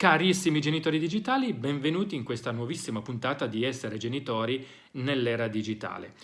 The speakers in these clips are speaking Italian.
Carissimi genitori digitali, benvenuti in questa nuovissima puntata di Essere genitori nell'era digitale.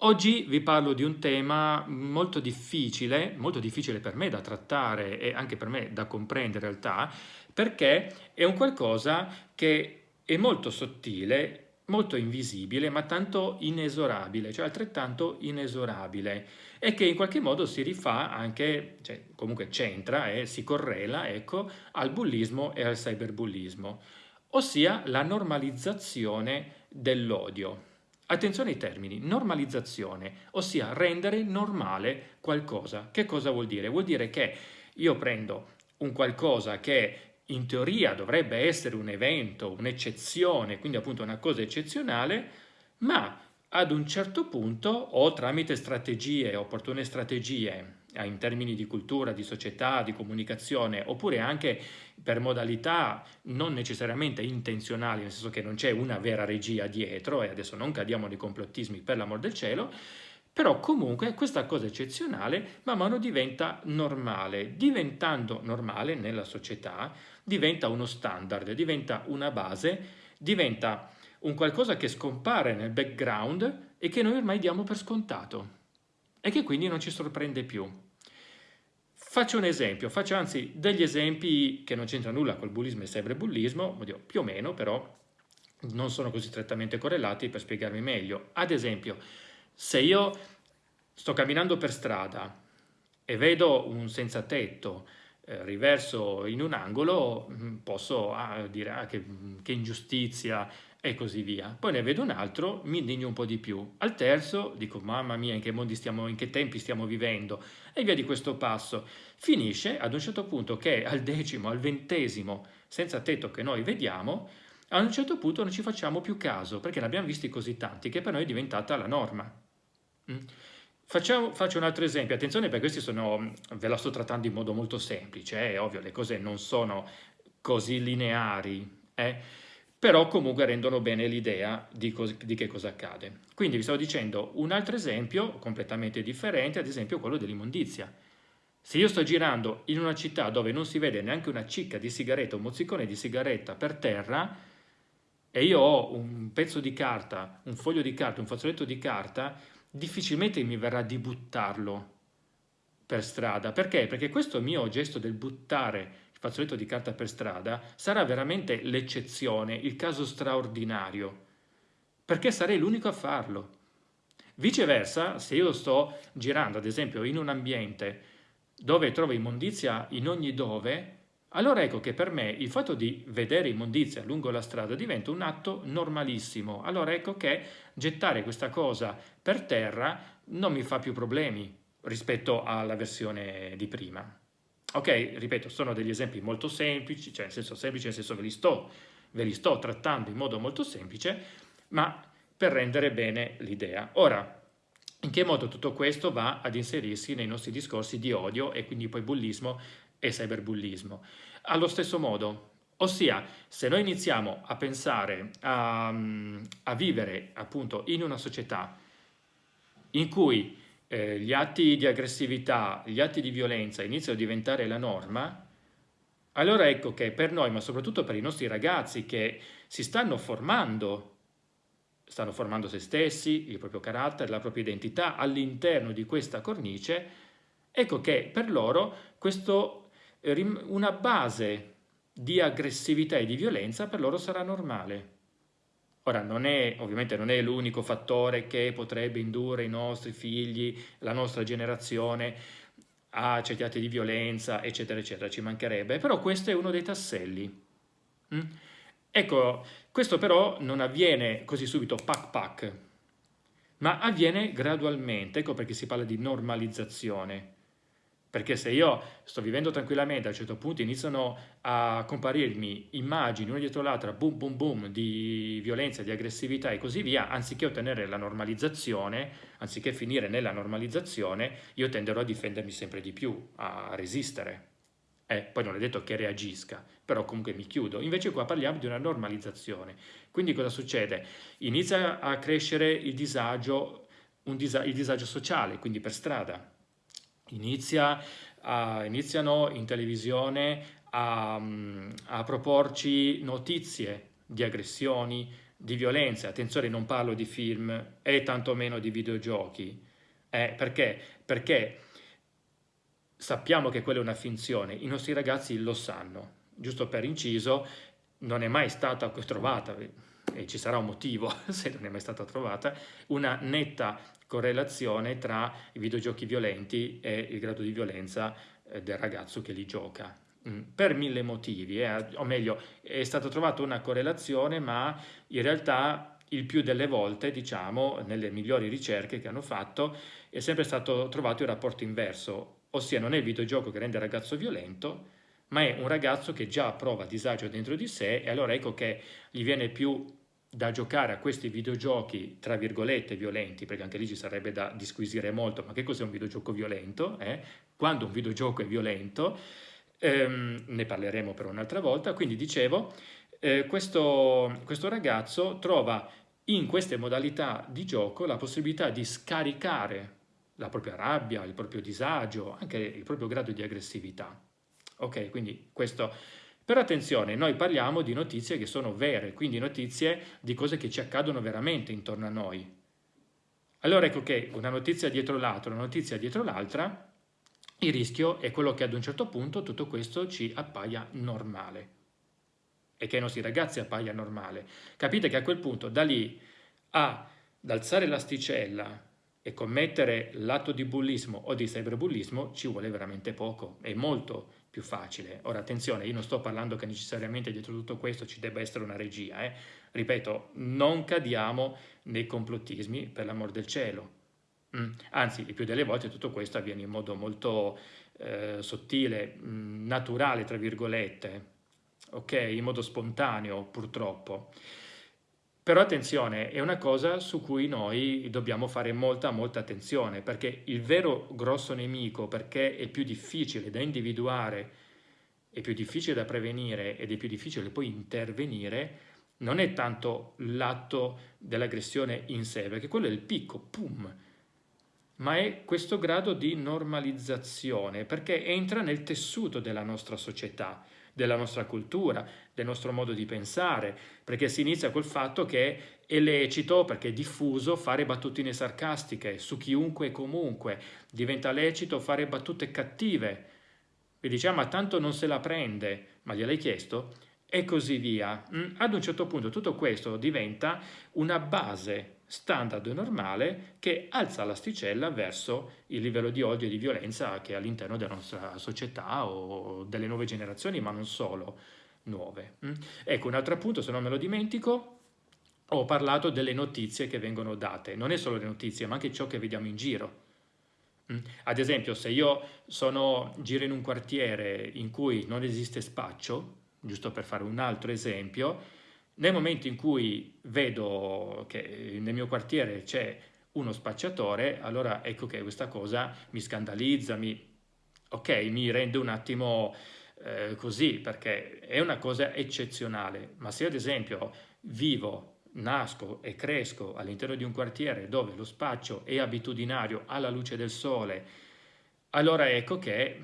Oggi vi parlo di un tema molto difficile, molto difficile per me da trattare e anche per me da comprendere in realtà, perché è un qualcosa che è molto sottile, molto invisibile, ma tanto inesorabile, cioè altrettanto inesorabile, e che in qualche modo si rifà anche, cioè comunque c'entra e si correla, ecco, al bullismo e al cyberbullismo, ossia la normalizzazione dell'odio. Attenzione ai termini, normalizzazione, ossia rendere normale qualcosa. Che cosa vuol dire? Vuol dire che io prendo un qualcosa che in teoria dovrebbe essere un evento, un'eccezione, quindi appunto una cosa eccezionale, ma ad un certo punto o tramite strategie, opportune strategie eh, in termini di cultura, di società, di comunicazione, oppure anche per modalità non necessariamente intenzionali, nel senso che non c'è una vera regia dietro, e adesso non cadiamo nei complottismi per l'amor del cielo, però comunque questa cosa eccezionale man mano diventa normale. Diventando normale nella società diventa uno standard, diventa una base, diventa un qualcosa che scompare nel background e che noi ormai diamo per scontato e che quindi non ci sorprende più. Faccio un esempio, faccio anzi degli esempi che non c'entrano nulla col bullismo e cyberbullismo, più o meno, però non sono così strettamente correlati per spiegarmi meglio. Ad esempio, se io sto camminando per strada e vedo un senza tetto riverso in un angolo, mm, posso ah, dire ah, che, che, ingiustizia e così via. Poi ne vedo un altro, mi indigno un po' di più. Al terzo dico mamma mia in che, mondi stiamo, in che tempi stiamo vivendo e via di questo passo. Finisce ad un certo punto che al decimo, al ventesimo senza tetto che noi vediamo, a un certo punto non ci facciamo più caso perché ne abbiamo visti così tanti che per noi è diventata la norma. Mm. Facciamo, faccio un altro esempio, attenzione perché questi sono, ve la sto trattando in modo molto semplice, è eh? ovvio, le cose non sono così lineari, eh? però comunque rendono bene l'idea di, di, che cosa accade. Quindi vi stavo dicendo un altro esempio completamente differente, ad esempio quello dell'immondizia. Se io sto girando in una città dove non si vede neanche una cicca di sigaretta, un mozzicone di sigaretta per terra, e io ho un pezzo di carta, un foglio di carta, un fazzoletto di carta, difficilmente mi verrà di buttarlo per strada. Perché? Perché questo mio gesto del buttare il fazzoletto di carta per strada sarà veramente l'eccezione, il caso straordinario, perché sarei l'unico a farlo. Viceversa, se io sto girando, ad esempio, in un ambiente dove trovo immondizia in ogni dove, allora ecco che per me il fatto di vedere immondizia lungo la strada diventa un atto normalissimo. Allora ecco che gettare questa cosa per terra non mi fa più problemi rispetto alla versione di prima. Ok, ripeto, sono degli esempi molto semplici, cioè nel senso semplice, nel senso ve li sto, ve li sto trattando in modo molto semplice, ma per rendere bene l'idea. Ora, in che modo tutto questo va ad inserirsi nei nostri discorsi di odio e quindi poi bullismo e cyberbullismo. Allo stesso modo, ossia se noi iniziamo a pensare a, a vivere appunto in una società in cui eh, gli atti di aggressività, gli atti di violenza iniziano a diventare la norma, allora ecco che per noi, ma soprattutto per i nostri ragazzi che si stanno formando, stanno formando se stessi, il proprio carattere, la propria identità all'interno di questa cornice, ecco che per loro questo una base di aggressività e di violenza per loro sarà normale. Ora, non è, ovviamente non è l'unico fattore che potrebbe indurre i nostri figli, la nostra generazione, a certi atti di violenza, eccetera, eccetera, ci mancherebbe, però questo è uno dei tasselli. Mm? Ecco, questo però non avviene così subito, pac pac, ma avviene gradualmente, ecco perché si parla di normalizzazione. Perché se io sto vivendo tranquillamente, a un certo punto iniziano a comparirmi immagini una dietro l'altra, boom boom boom, di violenza, di aggressività e così via, anziché ottenere la normalizzazione, anziché finire nella normalizzazione, io tenderò a difendermi sempre di più, a resistere. Eh, poi non è detto che reagisca, però comunque mi chiudo. Invece qua parliamo di una normalizzazione. Quindi cosa succede? Inizia a crescere il disagio, disa il disagio sociale, quindi per strada Inizia a, iniziano in televisione a, a proporci notizie di aggressioni, di violenze. Attenzione, non parlo di film e tantomeno di videogiochi. Eh, perché? Perché sappiamo che quella è una finzione, i nostri ragazzi lo sanno. Giusto per inciso, non è mai stata trovata, e ci sarà un motivo se non è mai stata trovata, una netta correlazione tra i videogiochi violenti e il grado di violenza eh, del ragazzo che li gioca. Mm, per mille motivi, eh, o meglio, è stata trovata una correlazione, ma in realtà il più delle volte, diciamo, nelle migliori ricerche che hanno fatto, è sempre stato trovato il rapporto inverso, ossia non è il videogioco che rende il ragazzo violento, ma è un ragazzo che già prova disagio dentro di sé e allora ecco che gli viene più da giocare a questi videogiochi, tra virgolette, violenti, perché anche lì ci sarebbe da disquisire molto, ma che cos'è un videogioco violento? Eh? Quando un videogioco è violento, ehm, ne parleremo per un'altra volta, quindi dicevo, eh, questo, questo ragazzo trova in queste modalità di gioco la possibilità di scaricare la propria rabbia, il proprio disagio, anche il proprio grado di aggressività. Ok, quindi questo però attenzione, noi parliamo di notizie che sono vere, quindi notizie di cose che ci accadono veramente intorno a noi. Allora ecco che una notizia dietro l'altra, una notizia dietro l'altra, il rischio è quello che ad un certo punto tutto questo ci appaia normale e che ai nostri ragazzi appaia normale. Capite che a quel punto da lì a alzare l'asticella e commettere l'atto di bullismo o di cyberbullismo ci vuole veramente poco, è molto più facile. Ora attenzione, io non sto parlando che necessariamente dietro tutto questo ci debba essere una regia, eh? ripeto, non cadiamo nei complottismi per l'amor del cielo. Mm. Anzi, il più delle volte tutto questo avviene in modo molto eh, sottile, mm, naturale, tra virgolette, ok? In modo spontaneo, purtroppo. Però attenzione, è una cosa su cui noi dobbiamo fare molta, molta attenzione, perché il vero grosso nemico, perché è più difficile da individuare, è più difficile da prevenire ed è più difficile poi intervenire, non è tanto l'atto dell'aggressione in sé, perché quello è il picco, pum, ma è questo grado di normalizzazione, perché entra nel tessuto della nostra società della nostra cultura, del nostro modo di pensare, perché si inizia col fatto che è lecito, perché è diffuso, fare battutine sarcastiche su chiunque e comunque, diventa lecito fare battute cattive, e diciamo ma tanto non se la prende, ma gliel'hai chiesto? E così via. Mm, ad un certo punto tutto questo diventa una base standard normale che alza l'asticella verso il livello di odio e di violenza che è all'interno della nostra società o delle nuove generazioni, ma non solo nuove. Mm? Ecco, un altro appunto, se non me lo dimentico, ho parlato delle notizie che vengono date. Non è solo le notizie, ma anche ciò che vediamo in giro. Mm? Ad esempio, se io sono, giro in un quartiere in cui non esiste spaccio, giusto per fare un altro esempio, nel momento in cui vedo che nel mio quartiere c'è uno spacciatore, allora ecco che questa cosa mi scandalizza, mi, ok, mi rende un attimo eh, così, perché è una cosa eccezionale. Ma se ad esempio vivo, nasco e cresco all'interno di un quartiere dove lo spaccio è abitudinario alla luce del sole, allora ecco che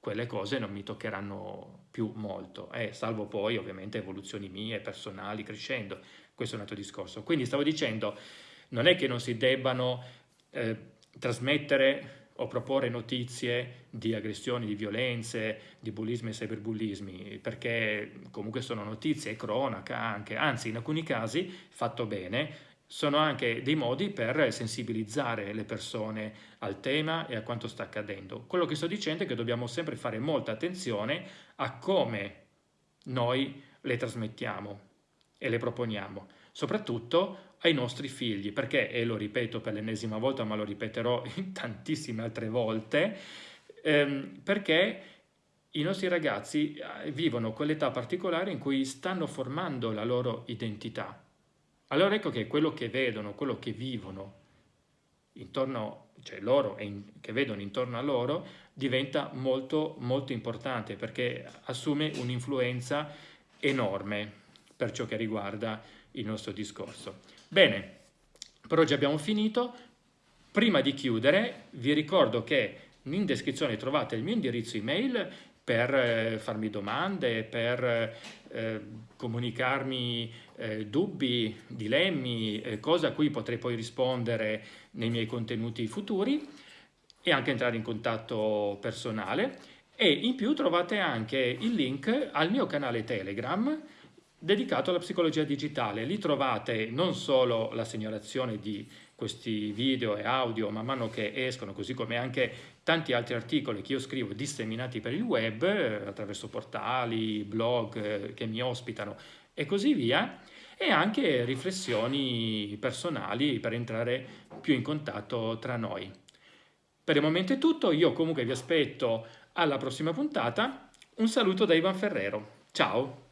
quelle cose non mi toccheranno più molto, eh, salvo poi ovviamente evoluzioni mie, personali, crescendo, questo è un altro discorso. Quindi stavo dicendo, non è che non si debbano eh, trasmettere o proporre notizie di aggressioni, di violenze, di bullismi e cyberbullismi, perché comunque sono notizie, cronaca anche, anzi in alcuni casi, fatto bene, sono anche dei modi per sensibilizzare le persone al tema e a quanto sta accadendo. Quello che sto dicendo è che dobbiamo sempre fare molta attenzione a come noi le trasmettiamo e le proponiamo, soprattutto ai nostri figli, perché, e lo ripeto per l'ennesima volta, ma lo ripeterò tantissime altre volte, ehm, perché i nostri ragazzi eh, vivono quell'età particolare in cui stanno formando la loro identità allora ecco che quello che vedono, quello che vivono intorno, cioè loro e che vedono intorno a loro, diventa molto molto importante perché assume un'influenza enorme per ciò che riguarda il nostro discorso. Bene, per oggi abbiamo finito. Prima di chiudere vi ricordo che in descrizione trovate il mio indirizzo email per eh, farmi domande, per eh, comunicarmi eh, dubbi, dilemmi, eh, cose a cui potrei poi rispondere nei miei contenuti futuri e anche entrare in contatto personale. E in più trovate anche il link al mio canale Telegram dedicato alla psicologia digitale. Lì trovate non solo la segnalazione di questi video e audio man mano che escono, così come anche tanti altri articoli che io scrivo disseminati per il web, eh, attraverso portali, blog eh, che mi ospitano e così via, e anche riflessioni personali per entrare più in contatto tra noi. Per il momento è tutto, io comunque vi aspetto alla prossima puntata. Un saluto da Ivan Ferrero. Ciao!